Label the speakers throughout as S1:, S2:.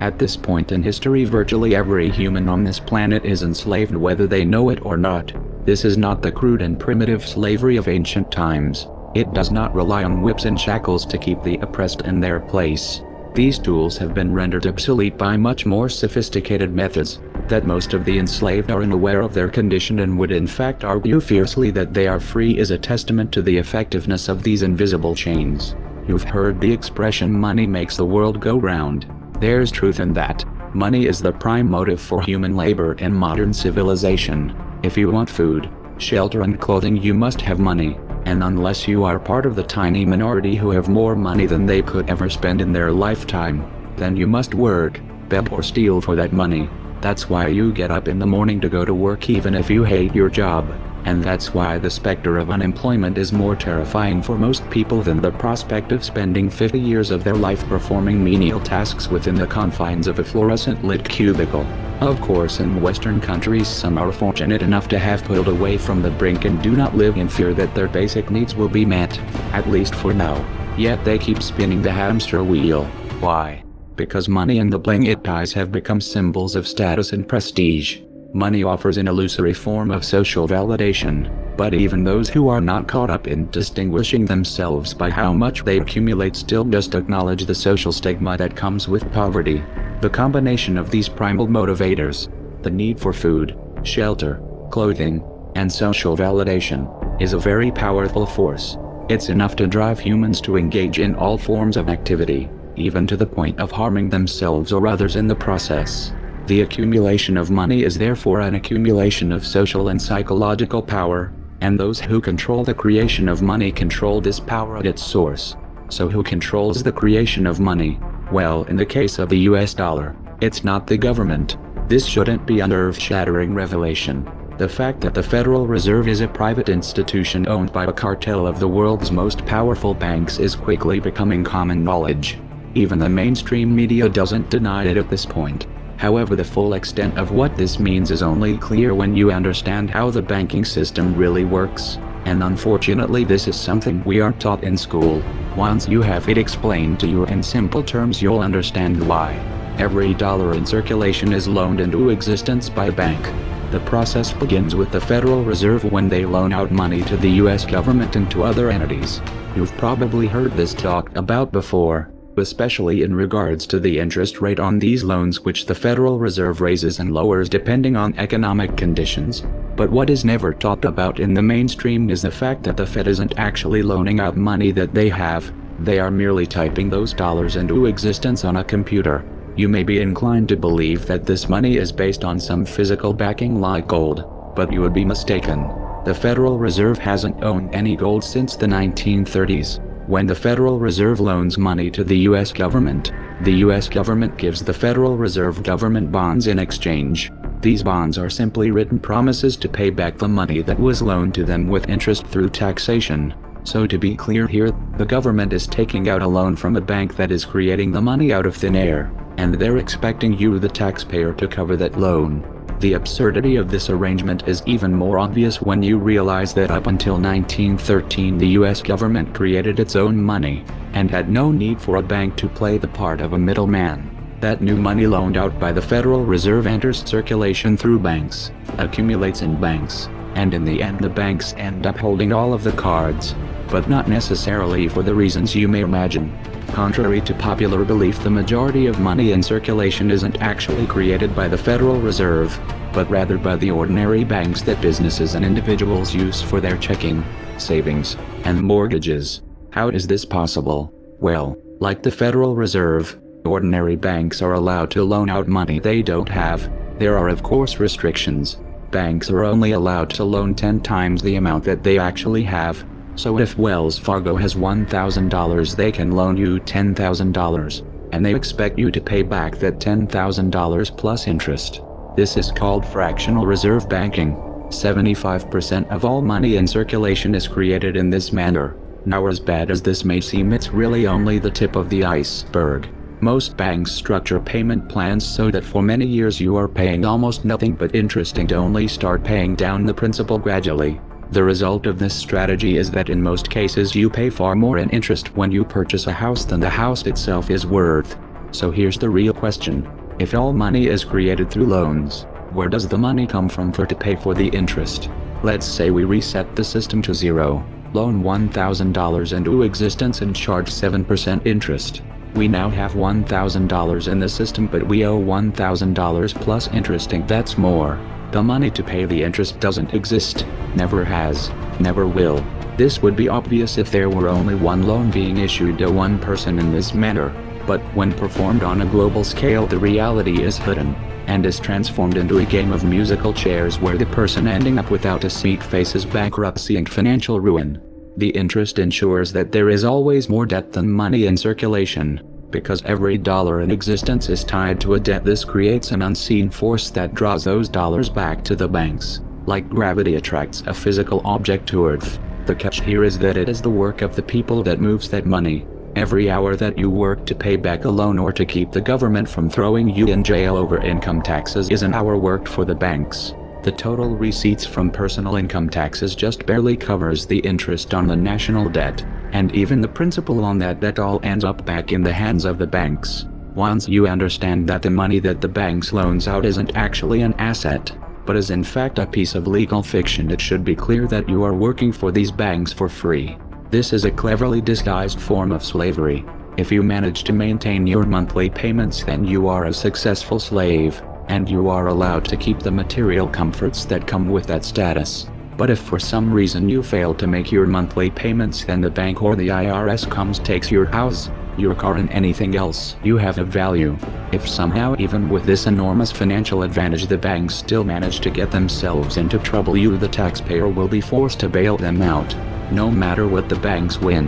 S1: At this point in history virtually every human on this planet is enslaved whether they know it or not. This is not the crude and primitive slavery of ancient times. It does not rely on whips and shackles to keep the oppressed in their place. These tools have been rendered obsolete by much more sophisticated methods, that most of the enslaved are unaware of their condition and would in fact argue fiercely that they are free is a testament to the effectiveness of these invisible chains. You've heard the expression money makes the world go round. There's truth in that. Money is the prime motive for human labor in modern civilization. If you want food, shelter and clothing you must have money, and unless you are part of the tiny minority who have more money than they could ever spend in their lifetime, then you must work, beg or steal for that money. That's why you get up in the morning to go to work even if you hate your job. And that's why the specter of unemployment is more terrifying for most people than the prospect of spending 50 years of their life performing menial tasks within the confines of a fluorescent lit cubicle. Of course in western countries some are fortunate enough to have pulled away from the brink and do not live in fear that their basic needs will be met, at least for now. Yet they keep spinning the hamster wheel. Why? Because money and the bling it ties have become symbols of status and prestige. Money offers an illusory form of social validation, but even those who are not caught up in distinguishing themselves by how much they accumulate still just acknowledge the social stigma that comes with poverty. The combination of these primal motivators, the need for food, shelter, clothing, and social validation, is a very powerful force. It's enough to drive humans to engage in all forms of activity, even to the point of harming themselves or others in the process. The accumulation of money is therefore an accumulation of social and psychological power, and those who control the creation of money control this power at its source. So who controls the creation of money? Well in the case of the US dollar, it's not the government. This shouldn't be a nerve-shattering revelation. The fact that the Federal Reserve is a private institution owned by a cartel of the world's most powerful banks is quickly becoming common knowledge. Even the mainstream media doesn't deny it at this point. However the full extent of what this means is only clear when you understand how the banking system really works, and unfortunately this is something we aren't taught in school. Once you have it explained to you in simple terms you'll understand why. Every dollar in circulation is loaned into existence by a bank. The process begins with the Federal Reserve when they loan out money to the US government and to other entities. You've probably heard this talked about before especially in regards to the interest rate on these loans which the Federal Reserve raises and lowers depending on economic conditions. But what is never talked about in the mainstream is the fact that the Fed isn't actually loaning out money that they have, they are merely typing those dollars into existence on a computer. You may be inclined to believe that this money is based on some physical backing like gold, but you would be mistaken. The Federal Reserve hasn't owned any gold since the 1930s. When the Federal Reserve loans money to the US government, the US government gives the Federal Reserve government bonds in exchange. These bonds are simply written promises to pay back the money that was loaned to them with interest through taxation. So to be clear here, the government is taking out a loan from a bank that is creating the money out of thin air, and they're expecting you the taxpayer to cover that loan. The absurdity of this arrangement is even more obvious when you realize that up until 1913 the US government created its own money, and had no need for a bank to play the part of a middleman. That new money loaned out by the Federal Reserve enters circulation through banks, accumulates in banks, and in the end the banks end up holding all of the cards, but not necessarily for the reasons you may imagine. Contrary to popular belief the majority of money in circulation isn't actually created by the Federal Reserve, but rather by the ordinary banks that businesses and individuals use for their checking, savings, and mortgages. How is this possible? Well, like the Federal Reserve, ordinary banks are allowed to loan out money they don't have. There are of course restrictions. Banks are only allowed to loan 10 times the amount that they actually have, so if Wells Fargo has $1,000 they can loan you $10,000, and they expect you to pay back that $10,000 plus interest. This is called fractional reserve banking. 75% of all money in circulation is created in this manner. Now as bad as this may seem it's really only the tip of the iceberg. Most banks structure payment plans so that for many years you are paying almost nothing but interest and only start paying down the principal gradually. The result of this strategy is that in most cases you pay far more in interest when you purchase a house than the house itself is worth. So here's the real question. If all money is created through loans, where does the money come from for to pay for the interest? Let's say we reset the system to zero, loan $1,000 into existence and charge 7% interest. We now have $1,000 in the system but we owe $1,000 plus interest and that's more. The money to pay the interest doesn't exist, never has, never will. This would be obvious if there were only one loan being issued to one person in this manner, but when performed on a global scale the reality is hidden, and is transformed into a game of musical chairs where the person ending up without a seat faces bankruptcy and financial ruin. The interest ensures that there is always more debt than money in circulation. Because every dollar in existence is tied to a debt this creates an unseen force that draws those dollars back to the banks. Like gravity attracts a physical object to earth. The catch here is that it is the work of the people that moves that money. Every hour that you work to pay back a loan or to keep the government from throwing you in jail over income taxes is an hour worked for the banks. The total receipts from personal income taxes just barely covers the interest on the national debt, and even the principal on that debt all ends up back in the hands of the banks. Once you understand that the money that the banks loans out isn't actually an asset, but is in fact a piece of legal fiction it should be clear that you are working for these banks for free. This is a cleverly disguised form of slavery. If you manage to maintain your monthly payments then you are a successful slave and you are allowed to keep the material comforts that come with that status. But if for some reason you fail to make your monthly payments then the bank or the IRS comes takes your house, your car and anything else you have of value. If somehow even with this enormous financial advantage the banks still manage to get themselves into trouble you the taxpayer will be forced to bail them out. No matter what the banks win.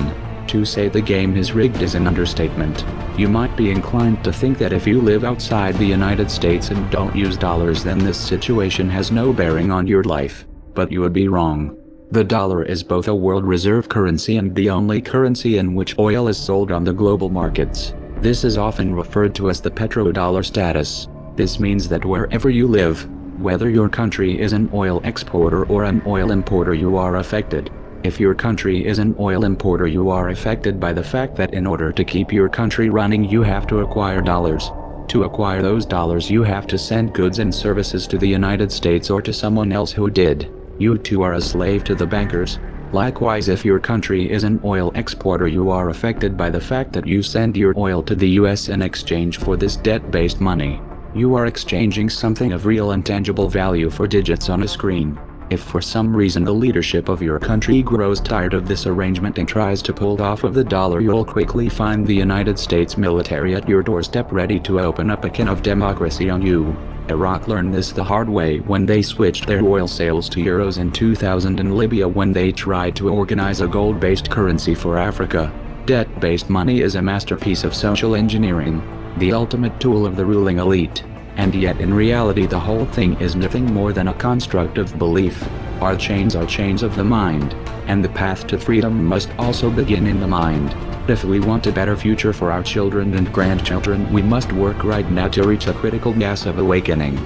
S1: To say the game is rigged is an understatement. You might be inclined to think that if you live outside the United States and don't use dollars then this situation has no bearing on your life. But you would be wrong. The dollar is both a world reserve currency and the only currency in which oil is sold on the global markets. This is often referred to as the petrodollar status. This means that wherever you live, whether your country is an oil exporter or an oil importer you are affected. If your country is an oil importer you are affected by the fact that in order to keep your country running you have to acquire dollars. To acquire those dollars you have to send goods and services to the United States or to someone else who did. You too are a slave to the bankers. Likewise if your country is an oil exporter you are affected by the fact that you send your oil to the US in exchange for this debt-based money. You are exchanging something of real and tangible value for digits on a screen. If for some reason the leadership of your country grows tired of this arrangement and tries to pull off of the dollar you'll quickly find the United States military at your doorstep ready to open up a can of democracy on you. Iraq learned this the hard way when they switched their oil sales to euros in 2000 and Libya when they tried to organize a gold-based currency for Africa. Debt-based money is a masterpiece of social engineering, the ultimate tool of the ruling elite. And yet in reality the whole thing is nothing more than a construct of belief. Our chains are chains of the mind, and the path to freedom must also begin in the mind. If we want a better future for our children and grandchildren we must work right now to reach a critical mass of awakening.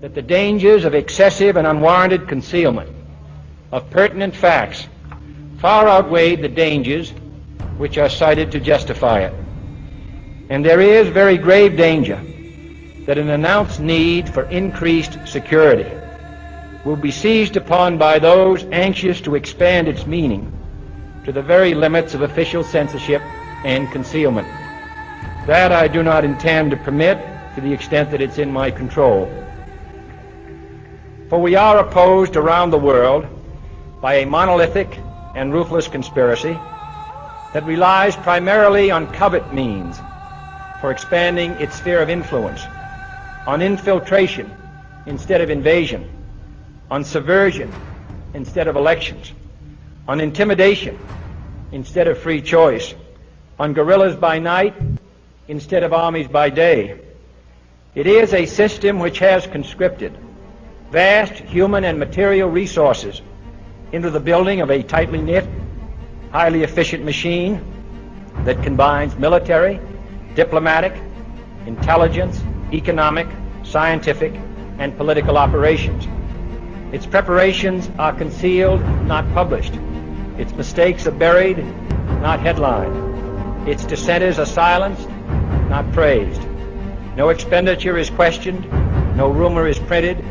S2: That the dangers of excessive and unwarranted concealment of pertinent facts far outweighed the dangers which are cited to justify it. And there is very grave danger that an announced need for increased security will be seized upon by those anxious to expand its meaning to the very limits of official censorship and concealment. That I do not intend to permit to the extent that it's in my control. For we are opposed around the world by a monolithic and ruthless conspiracy that relies primarily on covert means for expanding its sphere of influence, on infiltration instead of invasion, on subversion instead of elections, on intimidation instead of free choice, on guerrillas by night instead of armies by day. It is a system which has conscripted vast human and material resources into the building of a tightly knit highly efficient machine that combines military, diplomatic, intelligence, economic, scientific, and political operations. Its preparations are concealed, not published. Its mistakes are buried, not headlined. Its dissenters are silenced, not praised. No expenditure is questioned, no rumor is printed,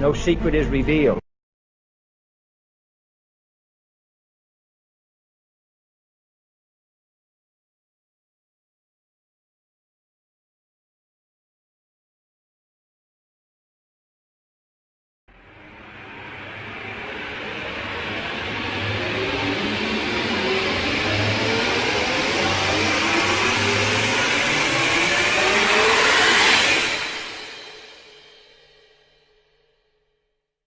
S2: no secret is revealed.